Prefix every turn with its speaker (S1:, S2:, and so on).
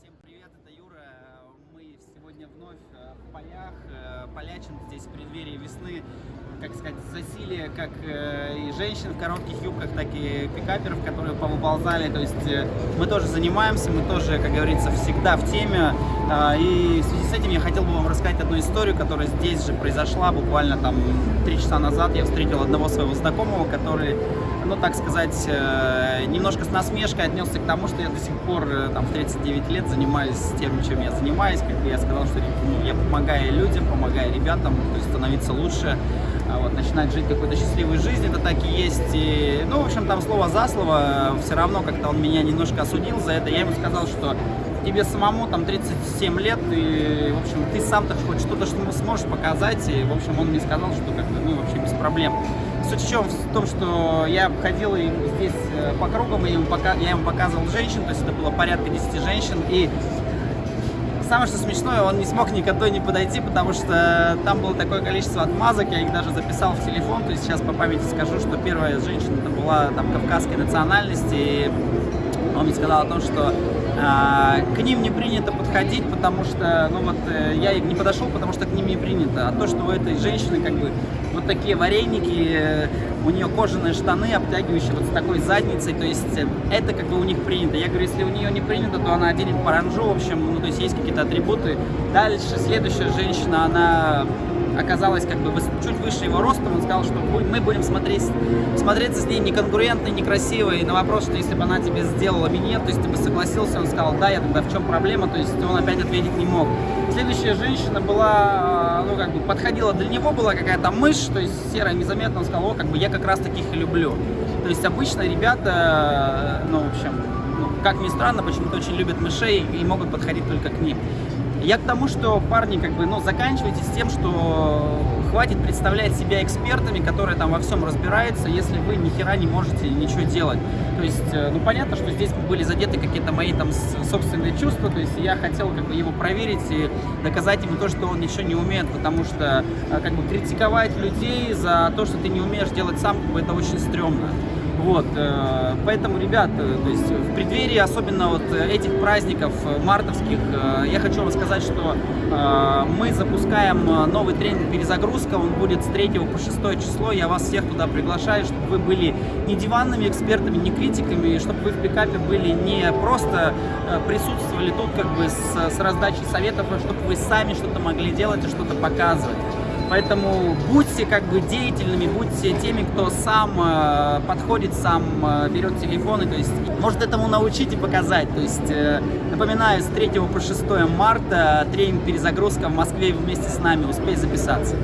S1: всем привет, это Юра. Мы сегодня вновь э, в полях. Э, Полячин здесь в преддверии весны, как сказать, засилие как э, и женщин в коротких юбках, так и пикаперов, которые повыползали. То есть мы тоже занимаемся, мы тоже, как говорится, всегда в теме. А, и в связи с этим я хотел бы вам рассказать одну историю, которая здесь же произошла буквально там три часа назад. Я встретил одного своего знакомого, который ну, так сказать, э, немножко с насмешкой отнесся к тому, что я до сих пор э, там, в 39 лет занимаюсь тем, чем я занимаюсь. Как я сказал, что ну, я помогаю людям, помогаю ребятам то есть, становиться лучше, а вот, начинать жить какой-то счастливой жизнью, это так и есть. И, ну, в общем, там слово за слово, все равно как-то он меня немножко осудил за это. Я ему сказал, что тебе самому там 37 лет, и, в общем, ты сам-то хоть что-то что сможешь показать, и, в общем, он мне сказал, что как бы, ну, вообще без проблем. Суть в чем? В том, что я ходил здесь э, по кругам, и ему, пока, я ему показывал женщин, то есть это было порядка 10 женщин, и самое что смешное, он не смог никогда не подойти, потому что там было такое количество отмазок, я их даже записал в телефон, то есть сейчас по памяти скажу, что первая женщина была там кавказской национальности, и он мне сказал о том, что к ним не принято подходить, потому что, ну вот, э, я не подошел, потому что к ним не принято. А то, что у этой женщины, как бы, вот такие вареники, э, у нее кожаные штаны, обтягивающие вот с такой задницей, то есть э, это, как бы, у них принято. Я говорю, если у нее не принято, то она оденет паранжу, в общем, ну, то есть есть какие-то атрибуты. Дальше, следующая женщина, она оказалась как бы чуть выше его ростом, он сказал, что мы будем смотреть, смотреться с ней неконкурентно, некрасиво, и на вопрос, что если бы она тебе сделала минет, то есть ты бы согласился, он сказал, да, я тогда в чем проблема, то есть он опять ответить не мог. Следующая женщина была, ну как бы подходила для него, была какая-то мышь, то есть серая, незаметно, он сказал, о, как бы я как раз таких и люблю. То есть обычно ребята, ну в общем, ну, как ни странно, почему-то очень любят мышей и могут подходить только к ним. Я к тому, что парни, как бы, ну, заканчивайте с тем, что хватит представлять себя экспертами, которые там во всем разбираются, если вы ни хера не можете ничего делать. То есть, э, ну, понятно, что здесь были задеты какие-то мои там собственные чувства, то есть я хотел как бы его проверить и доказать ему то, что он ничего не умеет, потому что э, как бы критиковать людей за то, что ты не умеешь делать сам, как бы, это очень стрёмно. Вот, э, поэтому, ребят, э, то есть в преддверии особенно вот этих праздников э, мартовских, я хочу вам сказать, что мы запускаем новый тренинг «Перезагрузка», он будет с 3 по 6 число, я вас всех туда приглашаю, чтобы вы были не диванными экспертами, не критиками, чтобы вы в пикапе были не просто присутствовали тут как бы с, с раздачей советов, а чтобы вы сами что-то могли делать и что-то показывать. Поэтому будьте как бы деятельными, будьте теми, кто сам э, подходит, сам э, берет телефоны, то есть может этому научить и показать. То есть э, напоминаю, с 3 по 6 марта тренинг перезагрузка в Москве вместе с нами, успей записаться.